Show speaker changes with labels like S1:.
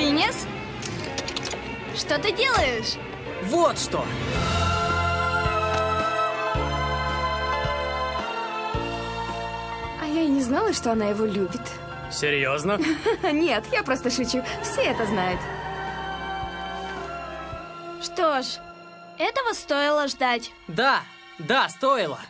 S1: Финес? Что ты делаешь?
S2: Вот что!
S3: А я и не знала, что она его любит.
S2: Серьезно?
S3: Нет, я просто шучу. Все это знают.
S1: Что ж, этого стоило ждать.
S2: Да, да, стоило.